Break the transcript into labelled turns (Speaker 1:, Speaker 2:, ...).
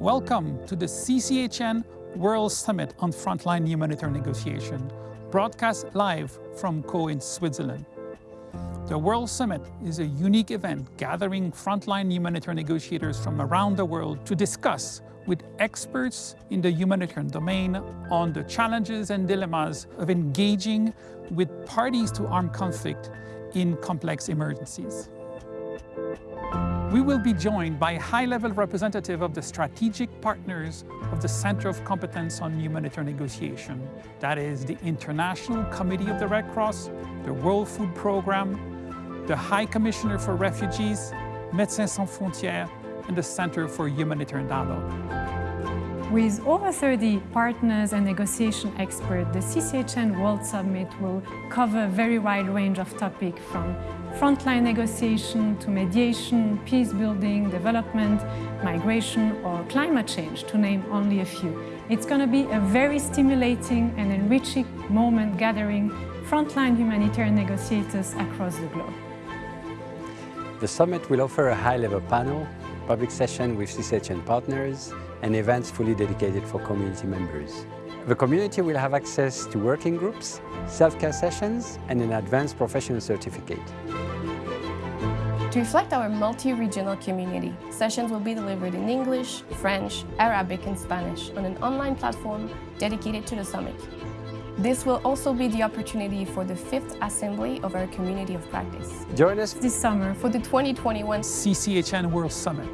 Speaker 1: Welcome to the CCHN World Summit on Frontline Humanitarian Negotiation, broadcast live from Caux in Switzerland. The World Summit is a unique event gathering frontline humanitarian negotiators from around the world to discuss with experts in the humanitarian domain on the challenges and dilemmas of engaging with parties to armed conflict in complex emergencies. We will be joined by a high-level representative of the strategic partners of the Center of Competence on Humanitarian Negotiation. That is the International Committee of the Red Cross, the World Food Programme, the High Commissioner for Refugees, Médecins Sans Frontières, and the Center for Humanitarian Dialogue.
Speaker 2: With over 30 partners and negotiation experts, the CCHN World Summit will cover a very wide range of topics from frontline negotiation to mediation, peace building, development, migration or climate change, to name only a few. It's going to be a very stimulating and enriching moment gathering frontline humanitarian negotiators across the globe.
Speaker 3: The summit will offer a high-level panel, public session with CCHN partners, and events fully dedicated for community members. The community will have access to working groups, self-care sessions, and an advanced professional certificate.
Speaker 4: To reflect our multi-regional community, sessions will be delivered in English, French, Arabic and Spanish on an online platform dedicated to the summit. This will also be the opportunity for the fifth assembly of our community of practice.
Speaker 3: Join us
Speaker 2: this summer
Speaker 4: for the 2021
Speaker 1: CCHN World Summit.